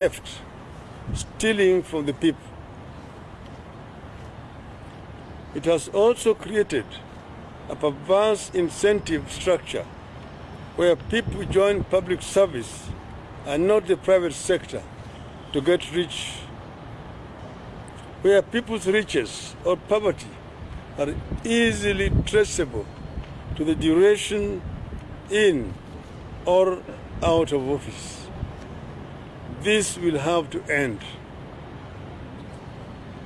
theft, stealing from the people. It has also created a perverse incentive structure where people join public service and not the private sector to get rich, where people's riches or poverty are easily traceable to the duration in or out of office. This will have to end.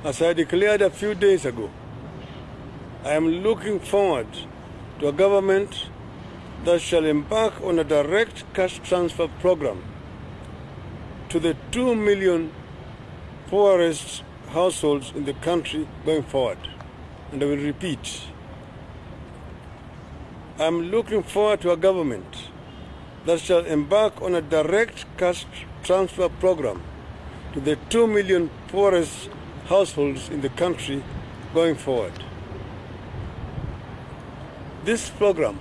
As I declared a few days ago, I am looking forward to a government that shall embark on a direct cash transfer program to the 2 million poorest households in the country going forward. And I will repeat, I am looking forward to a government that shall embark on a direct cash transfer program to the 2 million poorest households in the country going forward. This program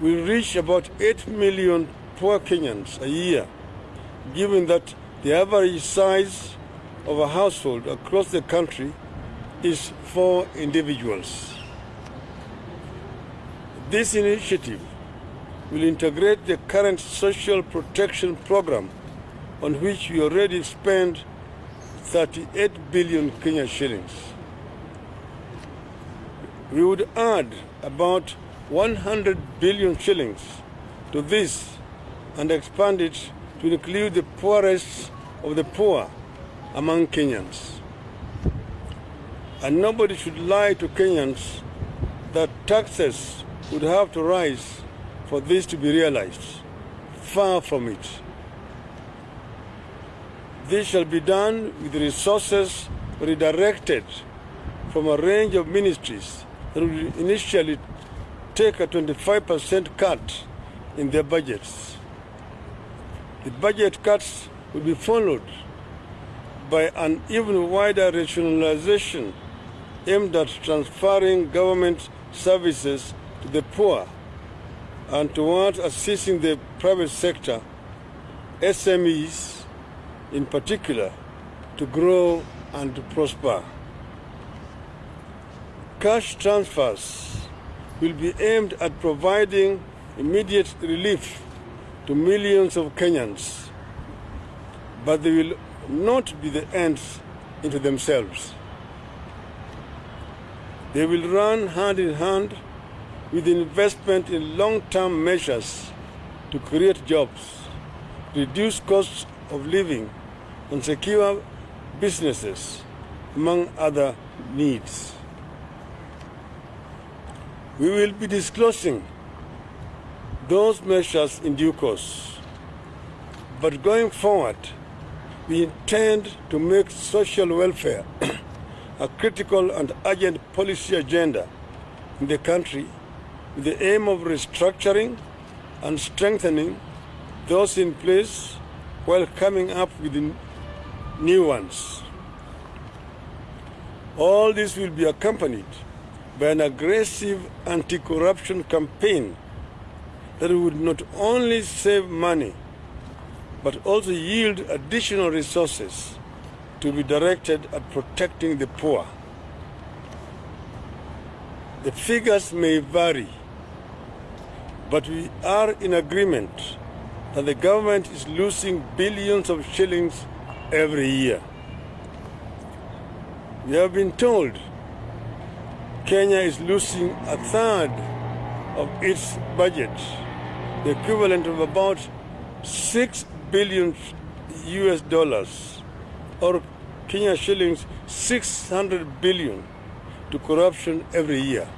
will reach about 8 million poor Kenyans a year, given that the average size of a household across the country is four individuals. This initiative will integrate the current social protection program on which we already spend 38 billion Kenya shillings. We would add about 100 billion shillings to this and expand it to include the poorest of the poor among Kenyans. And nobody should lie to Kenyans that taxes would have to rise for this to be realized. Far from it. This shall be done with resources redirected from a range of ministries that will initially take a 25% cut in their budgets. The budget cuts will be followed by an even wider rationalization aimed at transferring government services to the poor and towards assisting the private sector, SMEs in particular, to grow and to prosper. Cash transfers will be aimed at providing immediate relief to millions of Kenyans, but they will not be the ends into themselves. They will run hand in hand with investment in long-term measures to create jobs, reduce costs of living, and secure businesses, among other needs. We will be disclosing those measures in due course. But going forward, we intend to make social welfare a critical and urgent policy agenda in the country with the aim of restructuring and strengthening those in place while coming up with new ones. All this will be accompanied by an aggressive anti-corruption campaign that would not only save money, but also yield additional resources to be directed at protecting the poor. The figures may vary, but we are in agreement that the government is losing billions of shillings every year. We have been told Kenya is losing a third of its budget, the equivalent of about 6 billion US dollars, or Kenya shillings 600 billion to corruption every year.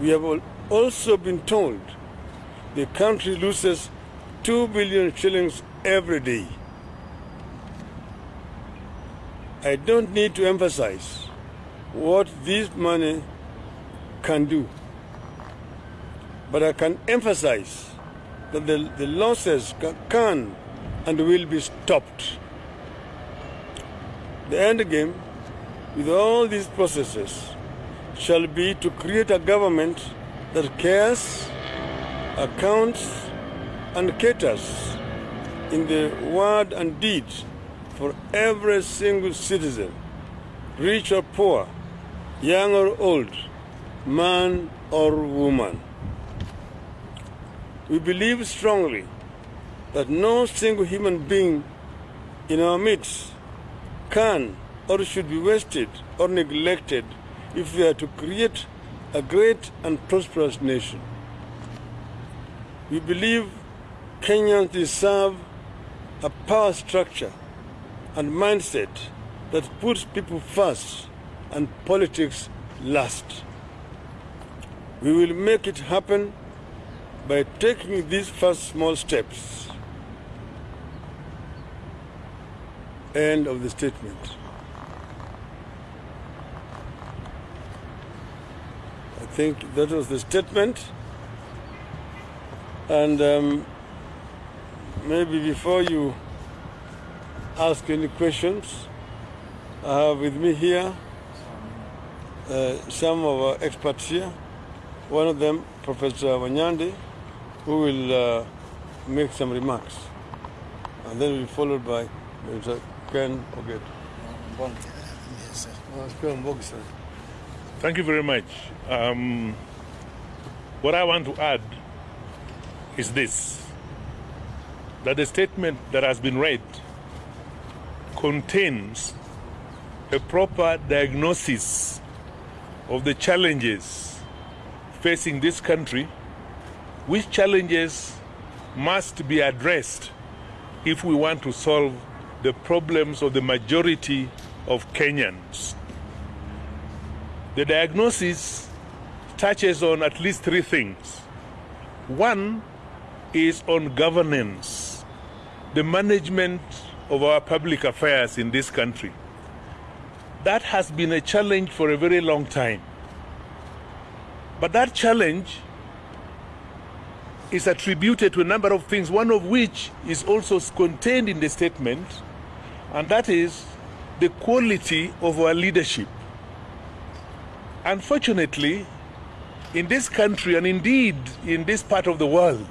We have also been told the country loses 2 billion shillings every day. I don't need to emphasize what this money can do. But I can emphasize that the, the losses can and will be stopped. The end game with all these processes shall be to create a government that cares, accounts, and caters in the word and deed for every single citizen, rich or poor, young or old, man or woman. We believe strongly that no single human being in our midst can or should be wasted or neglected if we are to create a great and prosperous nation. We believe Kenyans deserve a power structure and mindset that puts people first and politics last. We will make it happen by taking these first small steps. End of the statement. Think that was the statement. And um, maybe before you ask any questions, I have with me here uh, some of our experts here. One of them, Professor Wanyande, who will uh, make some remarks. And then we'll be followed by Mr. Ken Oget. Yes, sir. Thank you very much. Um, what I want to add is this that the statement that has been read contains a proper diagnosis of the challenges facing this country, which challenges must be addressed if we want to solve the problems of the majority of Kenyans. The diagnosis touches on at least three things. One is on governance, the management of our public affairs in this country. That has been a challenge for a very long time. But that challenge is attributed to a number of things, one of which is also contained in the statement, and that is the quality of our leadership. Unfortunately, in this country and indeed in this part of the world,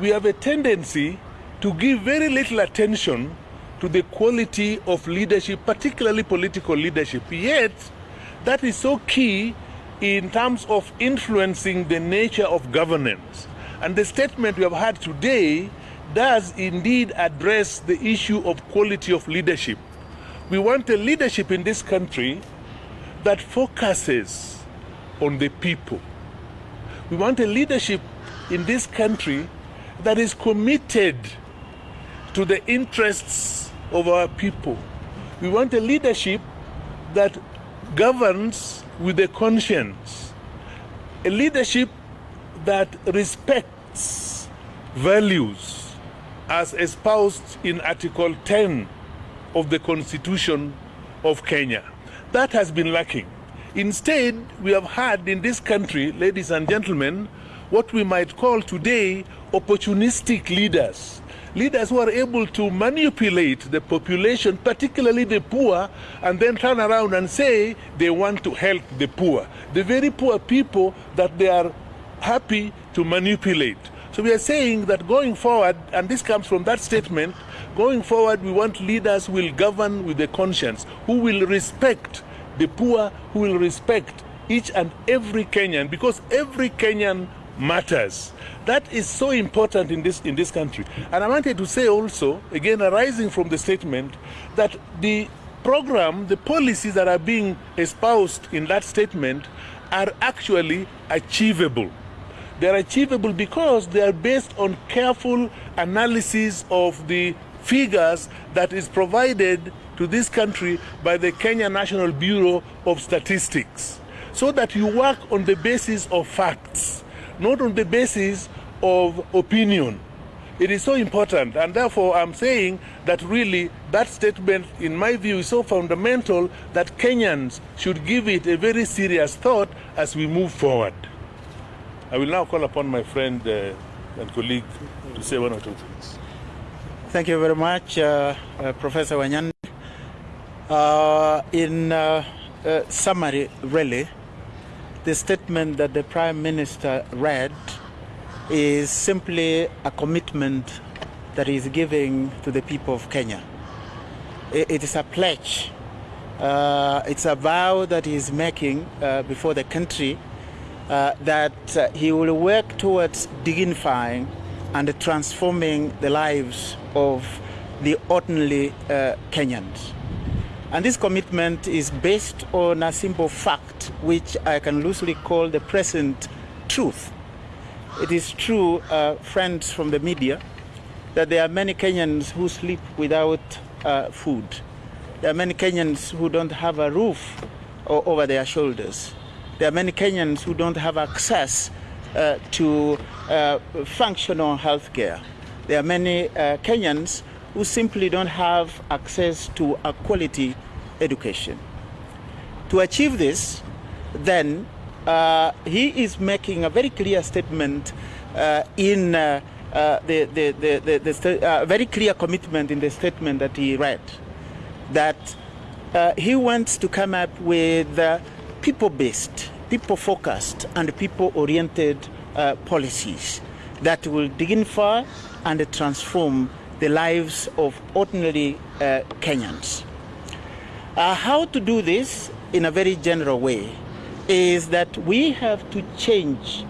we have a tendency to give very little attention to the quality of leadership, particularly political leadership. Yet, that is so key in terms of influencing the nature of governance. And the statement we have had today does indeed address the issue of quality of leadership. We want a leadership in this country that focuses on the people. We want a leadership in this country that is committed to the interests of our people. We want a leadership that governs with a conscience, a leadership that respects values as espoused in Article 10 of the Constitution of Kenya. That has been lacking. Instead, we have had in this country, ladies and gentlemen, what we might call today opportunistic leaders. Leaders who are able to manipulate the population, particularly the poor, and then turn around and say they want to help the poor. The very poor people that they are happy to manipulate. So we are saying that going forward, and this comes from that statement, going forward, we want leaders who will govern with a conscience, who will respect the poor, who will respect each and every Kenyan, because every Kenyan matters. That is so important in this in this country. And I wanted to say also, again arising from the statement, that the program, the policies that are being espoused in that statement are actually achievable. They're achievable because they are based on careful analysis of the figures that is provided to this country by the Kenya National Bureau of Statistics. So that you work on the basis of facts not on the basis of opinion. It is so important, and therefore I'm saying that really that statement, in my view, is so fundamental that Kenyans should give it a very serious thought as we move forward. I will now call upon my friend uh, and colleague to say one or two things. Thank you very much, uh, uh, Professor Wanyan. Uh, in uh, uh, summary, really, the statement that the Prime Minister read is simply a commitment that he is giving to the people of Kenya. It is a pledge. It's a vow that he is making before the country uh, that uh, he will work towards dignifying and transforming the lives of the ordinary uh, Kenyans. And this commitment is based on a simple fact, which I can loosely call the present truth. It is true, uh, friends from the media, that there are many Kenyans who sleep without uh, food. There are many Kenyans who don't have a roof over their shoulders. There are many Kenyans who don't have access uh, to uh, functional health care. There are many uh, Kenyans who simply don't have access to a quality education. To achieve this, then, uh, he is making a very clear statement uh, in uh, the, the, the, the very clear commitment in the statement that he read that he wants to come up with people-based, people-focused, and people-oriented policies that will dignify and transform the lives of ordinary uh, Kenyans. Uh, how to do this in a very general way is that we have to change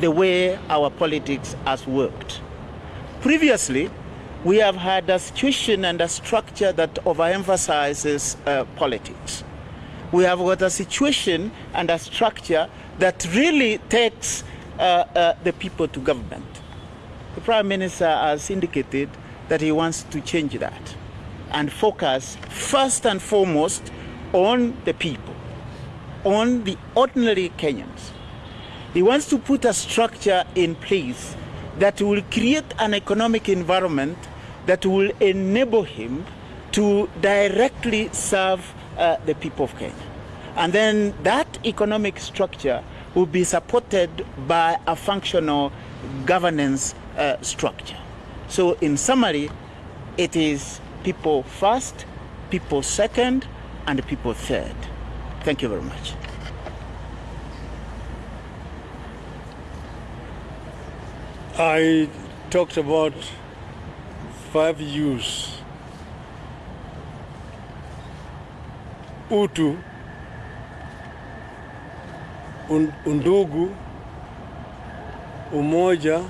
the way our politics has worked. Previously, we have had a situation and a structure that overemphasizes uh, politics. We have got a situation and a structure that really takes uh, uh, the people to government. The Prime Minister has indicated that he wants to change that and focus first and foremost on the people, on the ordinary Kenyans. He wants to put a structure in place that will create an economic environment that will enable him to directly serve uh, the people of Kenya. And then that economic structure will be supported by a functional governance uh, structure. So, in summary, it is people first, people second, and people third. Thank you very much. I talked about five U's. Utu, undugu, umoja,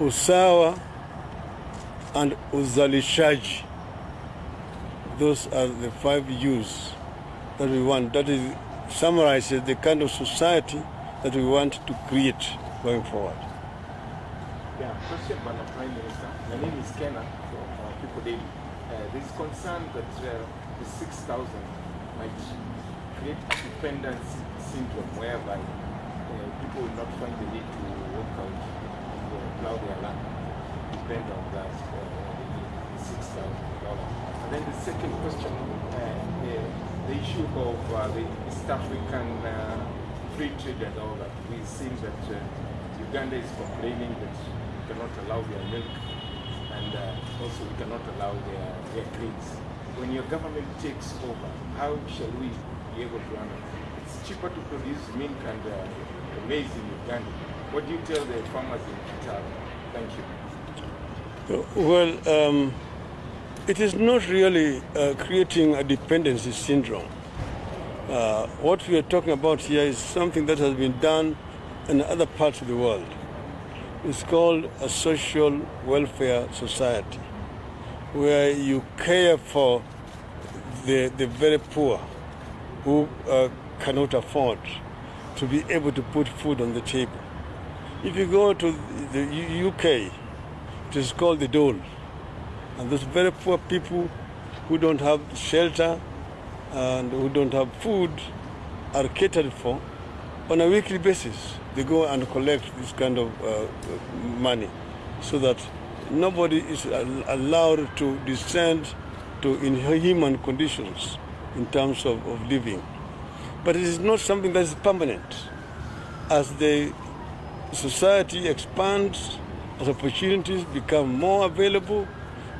usawa, and uzalishaji. Those are the five U's that we want. That is summarizes the kind of society that we want to create going forward. Yeah, question, Madam Prime Minister. My name is Kenna from uh, People Daily. Uh, there is concern that uh, the 6,000 might create a dependence syndrome whereby uh, people will not find the need to work out, to plow their land, depend on that uh, $6,000. And then the second question, uh, the issue of uh, the East African free trade and all that. We've seen that Uganda is complaining that we cannot allow their milk and uh, also we cannot allow their, their grains. When your government takes over, how shall we be able to run it? It's cheaper to produce milk and uh, maize in Uganda. What do you tell the farmers in Kitale? Thank you. Well, um, it is not really uh, creating a dependency syndrome. Uh, what we are talking about here is something that has been done in other parts of the world. It's called a social welfare society, where you care for the, the very poor who uh, cannot afford to be able to put food on the table. If you go to the UK, it is called the dole. And those very poor people who don't have shelter and who don't have food are catered for on a weekly basis they go and collect this kind of uh, money so that nobody is allowed to descend to inhuman conditions in terms of, of living. But it is not something that is permanent. As the society expands, as opportunities become more available,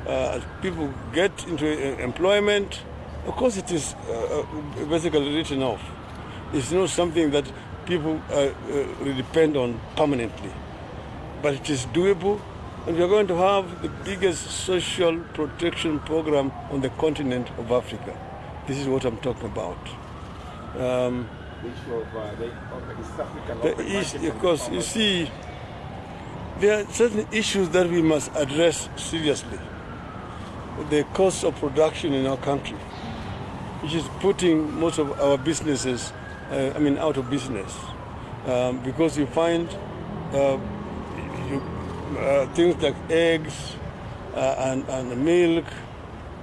uh, as people get into uh, employment, of course it is uh, uh basically written off. It's not something that people uh, uh, depend on permanently. But it is doable we are going to have the biggest social protection program on the continent of Africa. This is what I'm talking about. Um, of uh, the of East the open because you see, there are certain issues that we must address seriously. The cost of production in our country, which is putting most of our businesses, uh, I mean, out of business, um, because you find uh, uh, things like eggs uh, and, and milk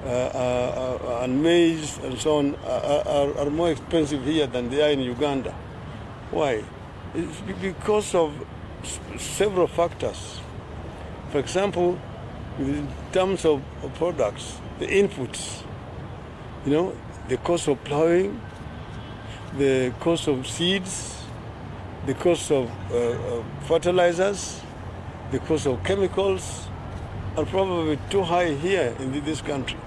uh, uh, and maize and so on are, are, more expensive here than they are in Uganda. Why? It's because of several factors. For example, in terms of, of products, the inputs, you know, the cost of plowing, the cost of seeds, the cost of uh, fertilizers, the cost of chemicals are probably too high here in this country.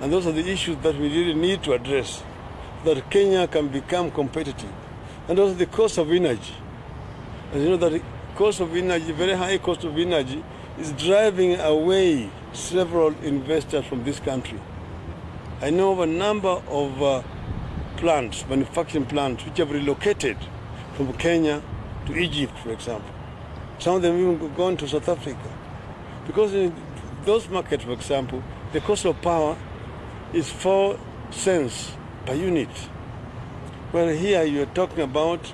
And those are the issues that we really need to address that Kenya can become competitive. And also the cost of energy. As you know, that the cost of energy, very high cost of energy, is driving away several investors from this country. I know of a number of uh, plants, manufacturing plants, which have relocated from Kenya to Egypt, for example. Some of them even gone to South Africa. Because in those markets, for example, the cost of power is four cents per unit. Well, here you're talking about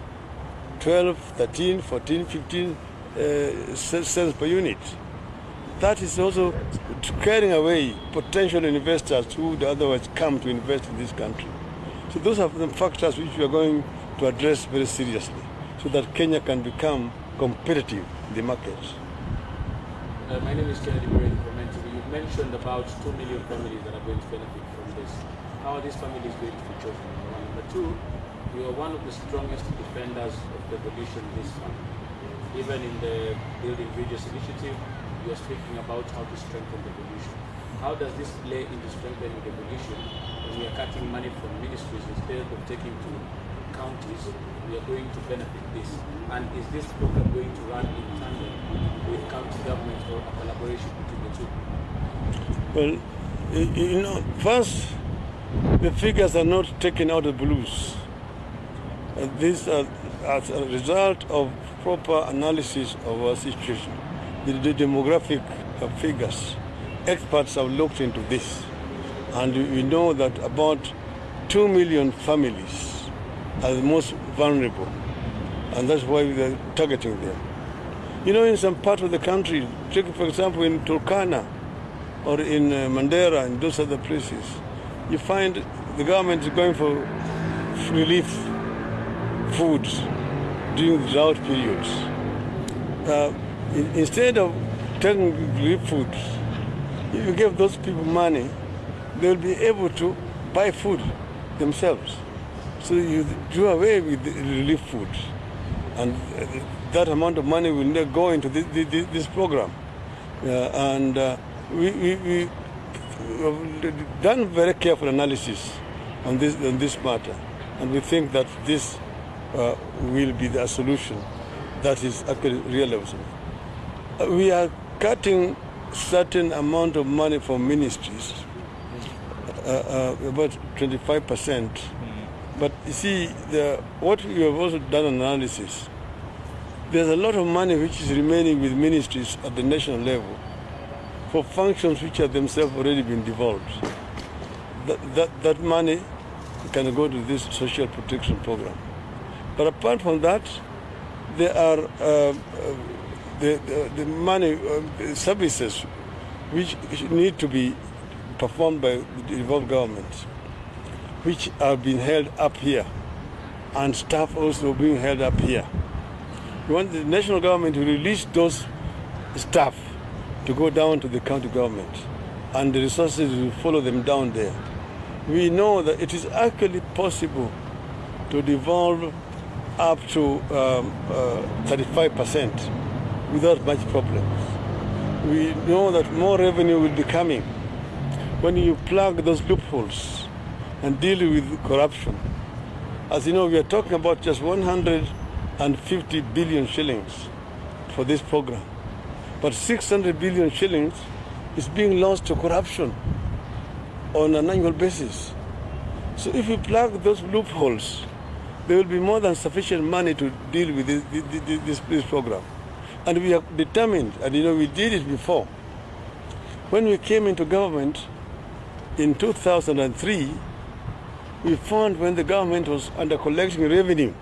12, 13, 14, 15 uh, cents per unit. That is also carrying away potential investors who would otherwise come to invest in this country. So those are the factors which we are going to address very seriously so that Kenya can become competitive the markets. Uh, my name is Kennedy Murray from NTV. You mentioned about 2 million families that are going to benefit from this. How are these families going to be chosen? Number one. Number two, you are one of the strongest defenders of devolution this time. Even in the Building Bridges initiative, you are speaking about how to strengthen devolution. How does this play into strengthening devolution when we are cutting money from ministries instead of taking to counties? We are going to benefit this. And is this program going to run in tandem with county governments or a collaboration between the two? Well, you know, first, the figures are not taken out of blues. Uh, these are as a result of proper analysis of our situation. The, the demographic uh, figures, experts have looked into this, and we know that about 2 million families are the most vulnerable, and that's why we are targeting them. You know, in some part of the country, take for example in Turkana, or in uh, Mandera and those other places, you find the government is going for relief foods during drought periods. Uh, in- instead of taking relief foods, if you give those people money, they'll be able to buy food themselves. So you do away with relief food. and uh, that amount of money will go into this, this, this program. Uh, and uh, we, we, we have done very careful analysis on this, on this matter, and we think that this uh, will be the solution that is actually realizable. Uh, we are cutting certain amount of money from ministries, uh, uh, about 25 percent. But you see, the, what we have also done an analysis, there's a lot of money which is remaining with ministries at the national level for functions which have themselves already been devolved. That, that, that money can go to this social protection program. But apart from that, there are uh, uh, the, the, the money uh, services which need to be performed by the devolved governments, which have been held up here, and staff also being held up here. We want the national government to release those staff to go down to the county government, and the resources will follow them down there. We know that it is actually possible to devolve up to um, uh, 35% without much problems. We know that more revenue will be coming when you plug those loopholes and deal with corruption. As you know, we are talking about just 150 billion shillings for this program. but 600 billion shillings is being lost to corruption on an annual basis. So if we plug those loopholes, there will be more than sufficient money to deal with this, this, this, program. And we are determined, and you know, we did it before. When we came into government in 2003, we found when the government was under collecting revenue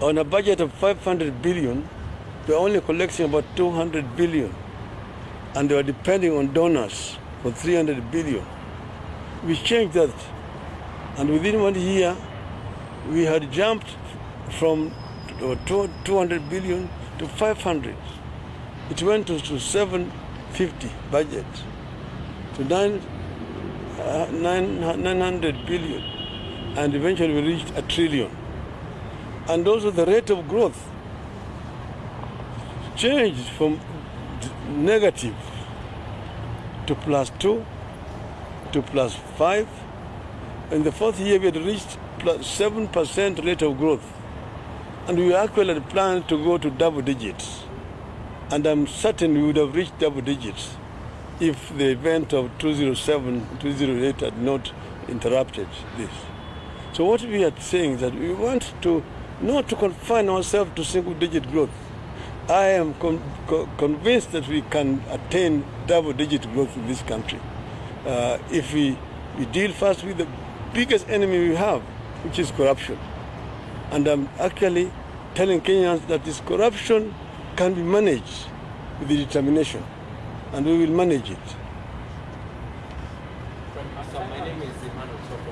on a budget of 500 billion, they were only collecting about 200 billion. And they were depending on donors for 300 billion. We changed that. And within one year, we had jumped from 200 billion to 500. It went to, to 750 budget, to 9, uh, 9, 900 billion, and eventually we reached a trillion. And also the rate of growth changed from negative to plus 2 to plus 5. In the fourth year, we had reached plus 7% rate of growth. And we actually planned to go to double digits. And I'm certain we would have reached double digits if the event of 207, 208 had not interrupted this. So what we are saying is that we want to not to confine ourselves to single digit growth. I am con co convinced that we can attain double digit growth in this country uh, if we, we deal first with the biggest enemy we have, which is corruption. And I'm actually telling Kenyans that this corruption can be managed with determination, and we will manage it. My name is Emmanuel from.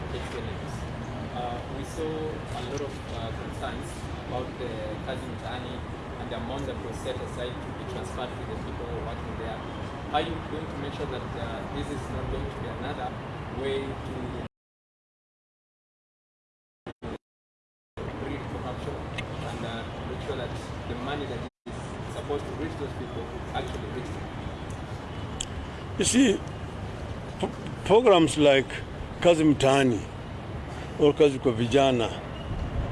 Uh, we saw a lot of uh, concerns about the Kazi Mtaani and the amount that was set aside to be transferred to the people working there. Are you going to make sure that uh, this is not going to be another way to breed corruption and uh, make sure that the money that is supposed to reach those people actually reach them? You see, programs like Kazi Mtaani or Kazi kwa Vijana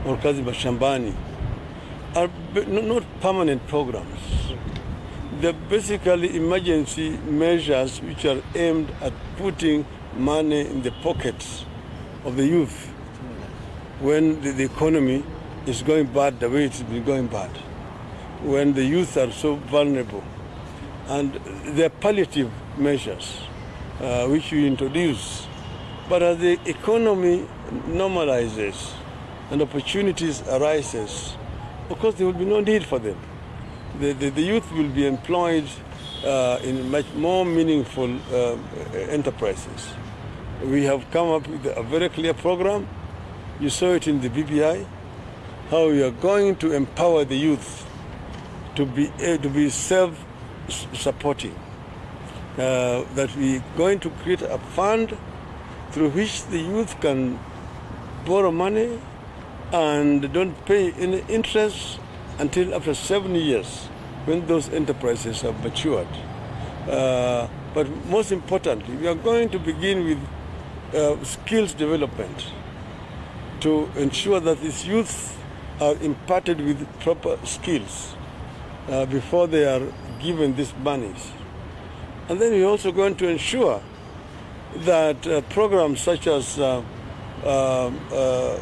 or Kazi Mashambani are not permanent programs. They're basically emergency measures which are aimed at putting money in the pockets of the youth when the, the economy is going bad the way it's been going bad, when the youth are so vulnerable. And they're palliative measures uh, which we introduce. But as the economy normalizes and opportunities arises, of course there will be no need for them. The, the, the youth will be employed uh, in much more meaningful uh, enterprises. We have come up with a very clear program. You saw it in the BBI, how we are going to empower the youth to be, eh, to be self-supporting. Uh, that we're going to create a fund through which the youth can borrow money and don't pay any interest until after seven years when those enterprises have matured. Uh, but most importantly, we are going to begin with uh, skills development to ensure that these youth are imparted with proper skills uh, before they are given these monies. And then we're also going to ensure that uh, programs such as uh, um, uh,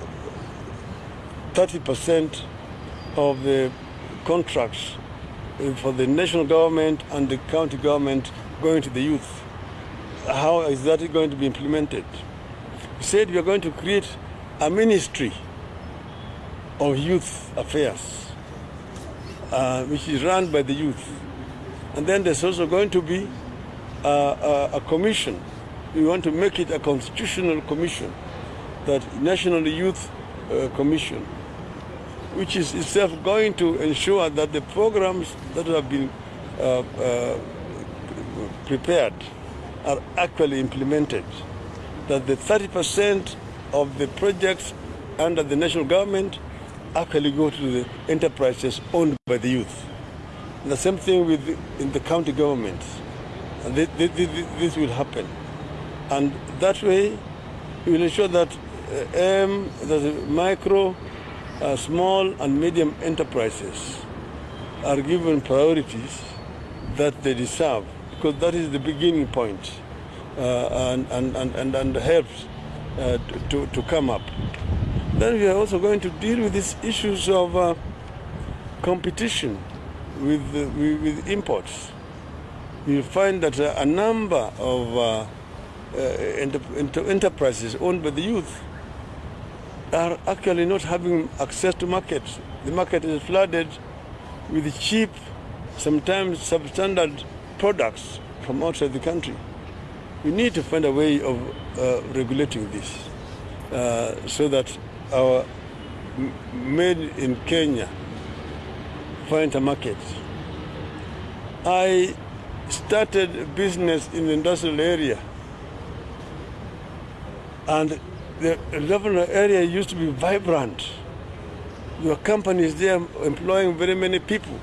30% of the contracts for the national government and the county government going to the youth, how is that going to be implemented? We said we are going to create a ministry of youth affairs, uh, which is run by the youth. And then there's also going to be uh, a, a commission. We want to make it a constitutional commission, that National Youth uh, Commission, which is itself going to ensure that the programs that have been uh, uh, prepared are actually implemented. That the 30% of the projects under the national government actually go to the enterprises owned by the youth. The same thing with in the county governments. This, this, this will happen. And that way, we will ensure that uh, M, the micro, uh, small and medium enterprises are given priorities that they deserve, because that is the beginning point uh, and, and, and, and, and helps uh, to, to come up. Then we are also going to deal with these issues of uh, competition with, uh, with, with imports. You find that uh, a number of uh, uh, enter- enter- enterprises owned by the youth are actually not having access to markets. The market is flooded with cheap, sometimes substandard products from outside the country. We need to find a way of uh, regulating this uh, so that our made in Kenya find. I started business in the industrial area and the industrial area used to be vibrant. Your companies there employing very many people.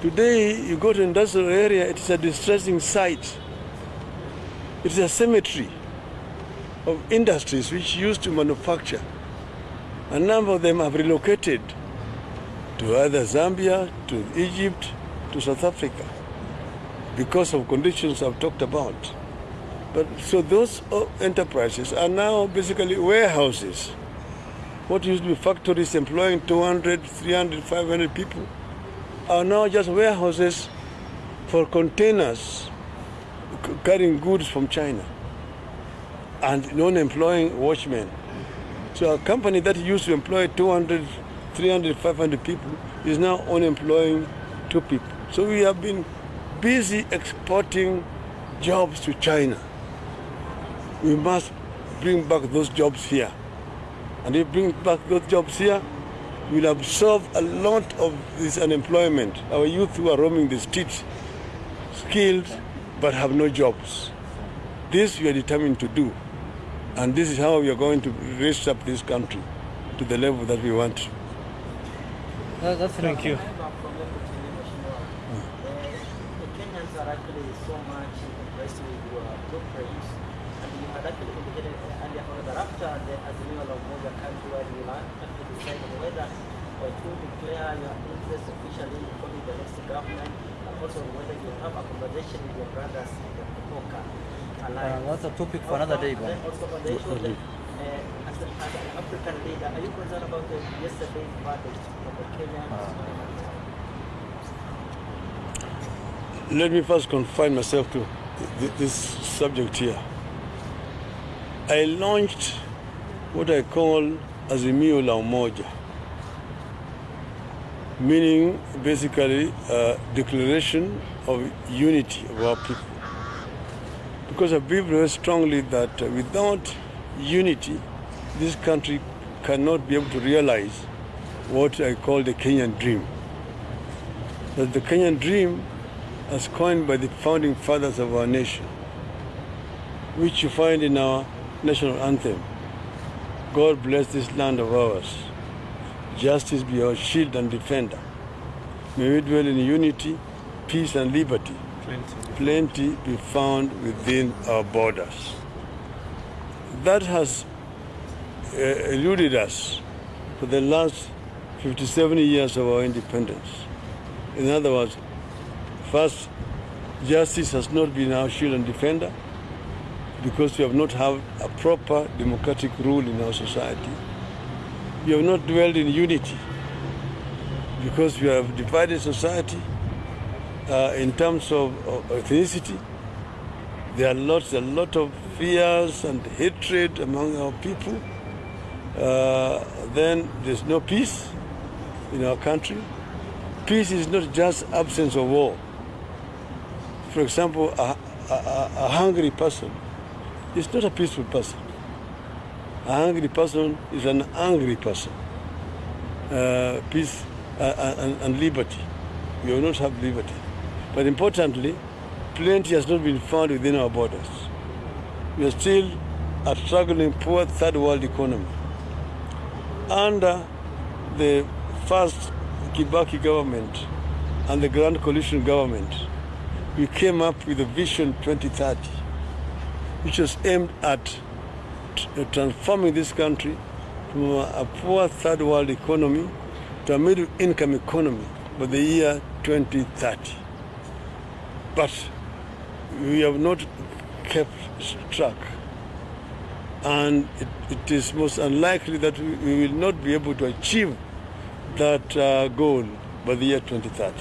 Today, you go to industrial area, it is a distressing sight. It is a cemetery of industries which used to manufacture. A number of them have relocated to either Zambia, to Egypt, to South Africa because of conditions I've talked about. But so those uh, enterprises are now basically warehouses. What used to be factories employing 200, 300, 500 people are now just warehouses for containers carrying goods from China and non-employing watchmen. So a company that used to employ 200, 300, 500 people is now only employing two people. So we have been busy exporting jobs to China. We must bring back those jobs here. And if we bring back those jobs here, we'll absorb a lot of this unemployment. Our youth who are roaming the streets, skilled but have no jobs. This we are determined to do. And this is how we are going to raise up this country to the level that we want. That's thank you. The Kenyans are actually so much impressed with your blueprints, and you had actually indicated earlier on that after the Azimio la Umoja countrywide, you will actually decide on whether or to declare your interest officially in forming the next government, and also whether you have a conversation with your brothers in the Kupoka alliance. Uh, that's a topic for another day, And then also on the issue of uh, as, a, as an African leader, are you concerned about the yesterday's verdict of the Kenyans? Ah. Let me first confine myself to th- this subject here. I launched what I call Azimio la Umoja, meaning basically a declaration of unity of our people. Because I believe very strongly that without unity, this country cannot be able to realize what I call the Kenyan dream. That the Kenyan dream as coined by the founding fathers of our nation, which you find in our national anthem. God bless this land of ours. Justice be our shield and defender. May we dwell in unity, peace, and liberty. Plenty be found within our borders. That has uh, eluded us for the last 57 years of our independence. In other words, First, justice has not been our shield and defender because we have not had a proper democratic rule in our society. We have not dwelled in unity because we have divided society uh, in terms of, of ethnicity. There are lots, a lot of fears and hatred among our people. Uh, then there's no peace in our country. Peace is not just absence of war. For example, a, a, a, hungry person is not a peaceful person. A hungry person is an angry person. Uh, peace uh, and, and liberty. We will not have liberty. But importantly, plenty has not been found within our borders. We are still a struggling poor third world economy. Under the first Kibaki government and the Grand Coalition government, we came up with a Vision 2030, which was aimed at uh, transforming this country from a, a poor third world economy to a middle income economy by the year 2030. But we have not kept track. And it, it is most unlikely that we, will not be able to achieve that uh, goal by the year 2030.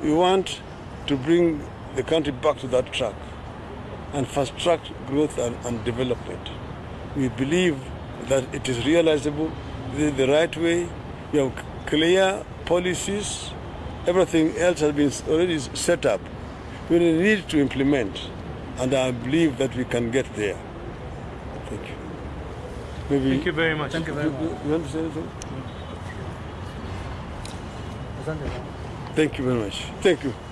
We want to bring the country back to that track and fast track growth and, and development. We believe that it is realizable, this is the right way. We have clear policies, everything else has been already set up. We need to implement, and I believe that we can get there. Thank you. Maybe Thank you very much. you, you- want to? Thank you very much. Thank you.